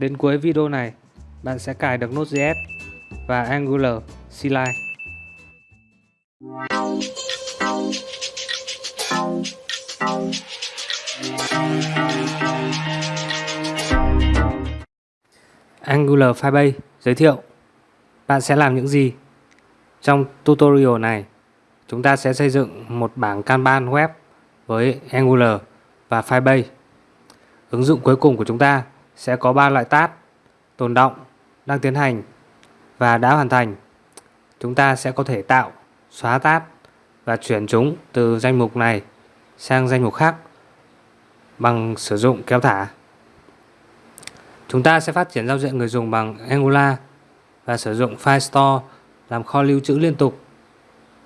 Đến cuối video này, bạn sẽ cài được Node.js và Angular CLI. Angular Firebase giới thiệu bạn sẽ làm những gì. Trong tutorial này, chúng ta sẽ xây dựng một bảng Kanban web với Angular và Firebase. Ứng dụng cuối cùng của chúng ta sẽ có 3 loại tát tồn động, đang tiến hành và đã hoàn thành. Chúng ta sẽ có thể tạo, xóa tát và chuyển chúng từ danh mục này sang danh mục khác bằng sử dụng kéo thả. Chúng ta sẽ phát triển giao diện người dùng bằng Angular và sử dụng File Store làm kho lưu trữ liên tục.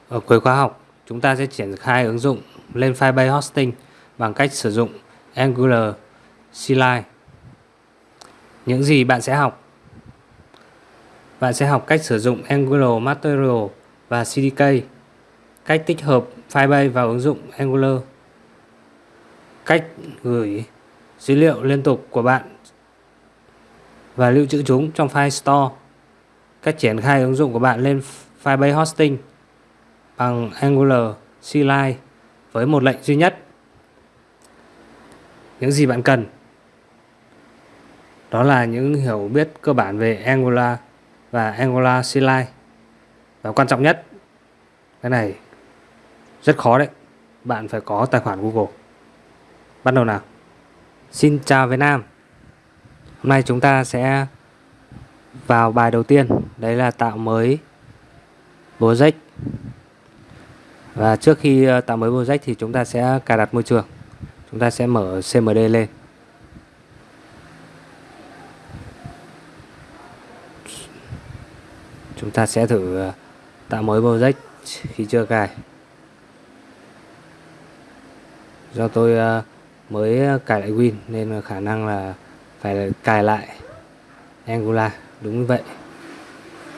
Ở cuối khóa học, chúng ta sẽ triển khai ứng dụng lên Firebase Hosting bằng cách sử dụng Angular CLI. Những gì bạn sẽ học? Bạn sẽ học cách sử dụng Angular Material và CDK, cách tích hợp Firebase vào ứng dụng Angular, cách gửi dữ liệu liên tục của bạn và lưu trữ chúng trong file store, cách triển khai ứng dụng của bạn lên Firebase Hosting bằng Angular CLI với một lệnh duy nhất. Những gì bạn cần đó là những hiểu biết cơ bản về Angular và Angular CLI. Và quan trọng nhất, cái này rất khó đấy. Bạn phải có tài khoản Google. Bắt đầu nào. Xin chào Việt Nam. Hôm nay chúng ta sẽ vào bài đầu tiên, đấy là tạo mới project. Và trước khi ờ, tạo mới project thì chúng ta sẽ cài đặt môi trường. Chúng ta sẽ mở CMD lên. Chúng ta sẽ thử ờ, tạo mới project khi chưa cài. Do tôi ờ, mới cài lại Win nên khả năng là phải cài lại Angular. Đúng như vậy.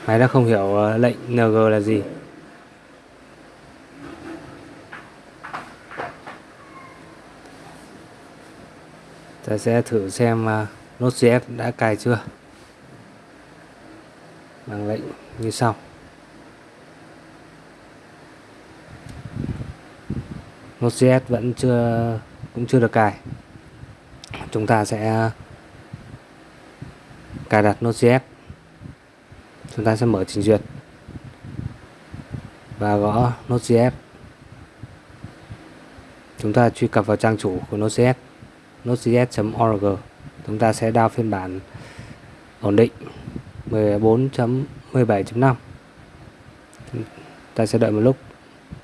Máy đã không hiểu ờ, lệnh ng là gì. Ta sẽ thử xem Node.js đã cài chưa bằng lệnh như sau. Node.js vẫn chưa, cũng chưa được cài. Chúng ta sẽ cài đặt Node.js chúng ta sẽ mở trình duyệt và gõ Node.js chúng ta truy cập vào trang chủ của Node.js nodejs.org chúng ta sẽ download phiên bản ổn định. 14.17.5 ta sẽ đợi một lúc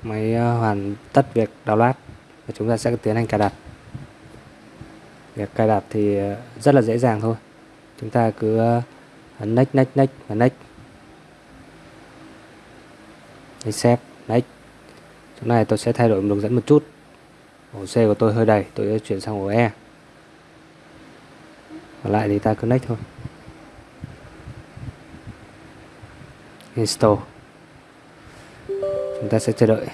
máy ờ, hoàn tất việc download và chúng ta sẽ tiến hành cài đặt. Việc cài đặt thì ờ, rất là dễ dàng thôi. Chúng ta cứ ấn next next next và next accept next chỗ này tôi sẽ thay đổi đường dẫn một chút. Ổ C của tôi hơi đầy, tôi sẽ chuyển sang ổ E. Còn lại thì ta cứ next thôi. Install chúng ta sẽ chờ đợi.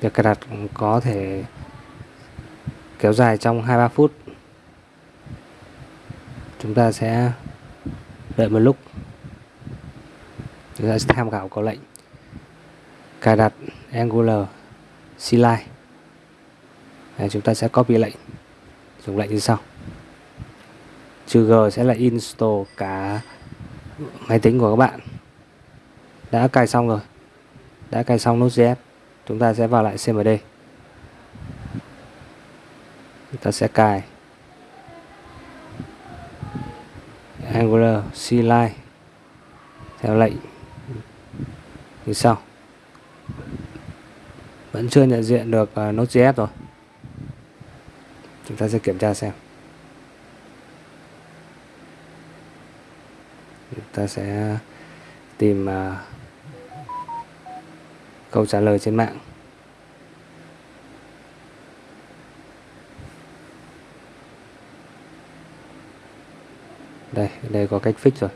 Việc cài đặt có thể kéo dài trong 2-3 phút. Chúng ta sẽ đợi một lúc. Chúng ta sẽ tham khảo có lệnh. Cài đặt Angular CLI Đấy, chúng ta sẽ copy lệnh dùng lệnh như sau. Trừ g sẽ là install cả máy tính của các bạn. Đã cài xong rồi. Đã cài xong Node.js chúng ta sẽ vào lại cmd chúng ta sẽ cài Angular CLI theo lệnh như sau. Vẫn chưa nhận diện được uh, Node.js rồi chúng ta sẽ kiểm tra xem. Chúng ta sẽ tìm uh, câu trả lời trên mạng. Đây đây có cách fix rồi.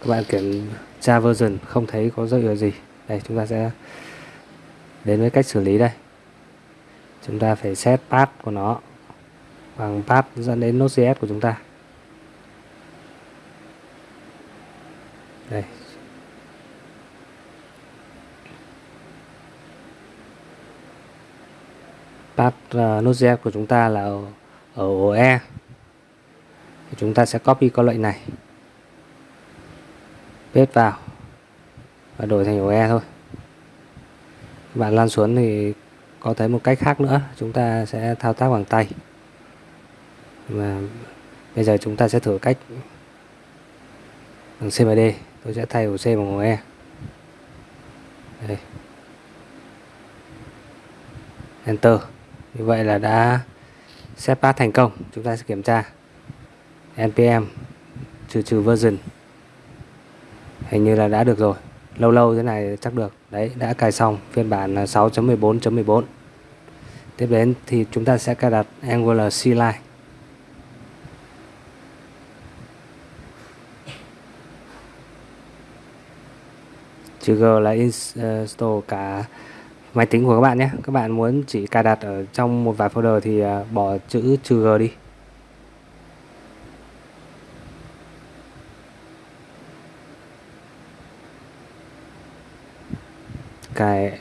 Các bạn kiểm tra version không thấy có dấu hiệu gì. Đây chúng ta sẽ đến với cách xử lý đây. Chúng ta phải set path của nó bằng path dẫn đến Node.js của chúng ta. Đây. Path uh, Node.js của chúng ta là ở, ở OE E. Chúng ta sẽ copy câu lệnh này bếp vào và đổi thành ổ E thôi. Bạn lan xuống thì có thấy một cách khác nữa, chúng ta sẽ thao tác bằng tay. Và bây giờ chúng ta sẽ thử cách bằng CMD tôi sẽ thay ổ C bằng ổ E. Đây. Enter. Như vậy là đã set path thành công. Chúng ta sẽ kiểm tra npm trừ trừ version hình như là đã được rồi. Lâu lâu thế này chắc được. Đấy, đã cài xong. Phiên bản 6.14.14 tiếp đến thì chúng ta sẽ cài đặt Angular CLI trừ G là install cả máy tính của các bạn nhé. Các bạn muốn chỉ cài đặt ở trong một vài folder thì à, bỏ chữ trừ G đi. Cài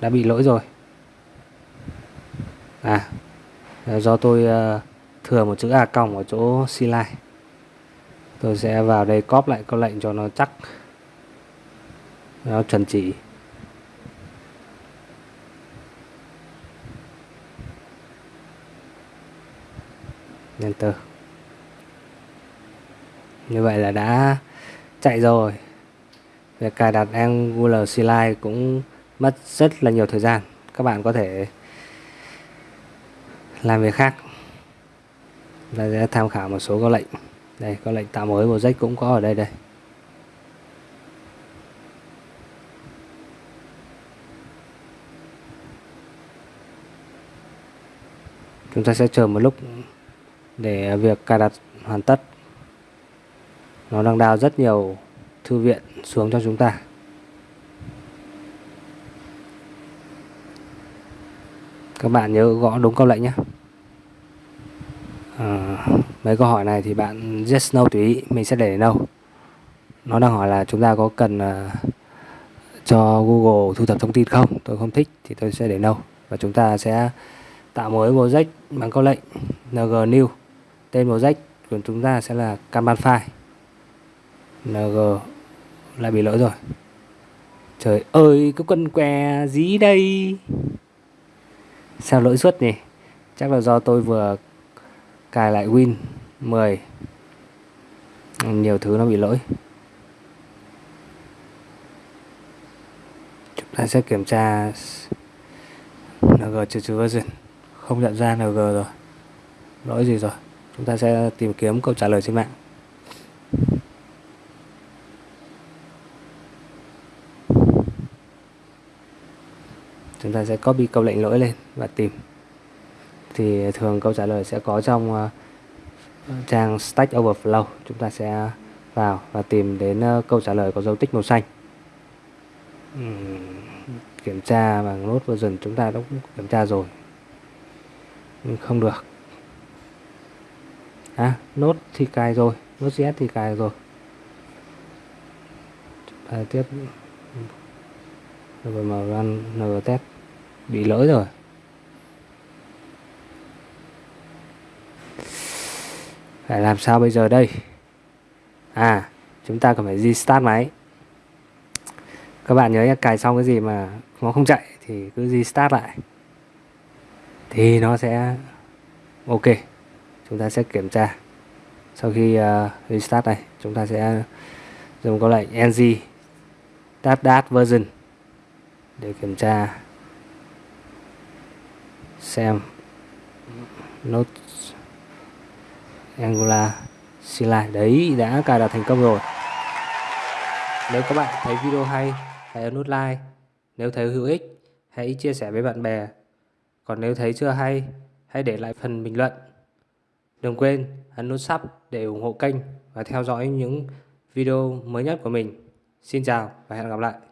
đã bị lỗi rồi. À do tôi uh, thừa một chữ a còng ở chỗ CLI tôi sẽ vào đây cóp lại câu lệnh cho nó chắc. Nó chuẩn chỉ. Enter. Như vậy là đã chạy rồi việc cài đặt Angular CLI cũng mất rất là nhiều thời gian. Các bạn có thể làm việc khác. Ta sẽ tham khảo một số các lệnh. Đây có lệnh tạo mới project cũng có ở đây đây. Chúng ta sẽ chờ một lúc để việc cài đặt hoàn tất. Nó đang đào rất nhiều thư viện xuống cho chúng ta. Các bạn nhớ gõ đúng câu lệnh nhé. À, mấy câu hỏi này thì bạn yes no tùy ý mình sẽ để no nó đang hỏi là chúng ta có cần uh, cho Google thu thập thông tin không? Tôi không thích thì tôi sẽ để no và chúng ta sẽ tạo mới project bằng câu lệnh ng new tên project của chúng ta sẽ là kanban file. Ng là bị lỗi rồi. Trời ơi cái quân què dí đây. Sao lỗi suốt nhỉ? Chắc là do tôi vừa cài lại win 10 nhiều thứ nó bị lỗi. Chúng ta sẽ kiểm tra ng trừ trừ version không nhận ra ng rồi. Lỗi gì rồi? Chúng ta sẽ tìm kiếm câu trả lời trên mạng. Chúng ta sẽ copy câu lệnh lỗi lên và tìm. Thì thường câu trả lời sẽ có trong uh, trang Stack Overflow. Chúng ta sẽ vào và tìm đến uh, câu trả lời có dấu tích màu xanh. Uhm, kiểm tra bằng nốt version chúng ta đã kiểm tra rồi. Nhưng không được. À nốt thì cài rồi. Nốt JS thì cài rồi. À, tiếp rồi run ng bị lỗi rồi. Phải làm sao bây giờ đây? À chúng ta cần phải restart máy. Các bạn nhớ nhé cài xong cái gì mà nó không chạy thì cứ restart lại. Thì nó sẽ ok. Chúng ta sẽ kiểm tra. Sau khi uh, restart này chúng ta sẽ dùng câu lệnh ng start dat version để kiểm tra, xem nốt Angular Sila đấy, đã cài đặt thành công rồi. Nếu các bạn thấy video hay, hãy ấn nút like. Nếu thấy hữu ích, hãy chia sẻ với bạn bè. Còn nếu thấy chưa hay, hãy để lại phần bình luận. Đừng quên ấn nút sub để ủng hộ kênh và theo dõi những video mới nhất của mình. Xin chào và hẹn gặp lại.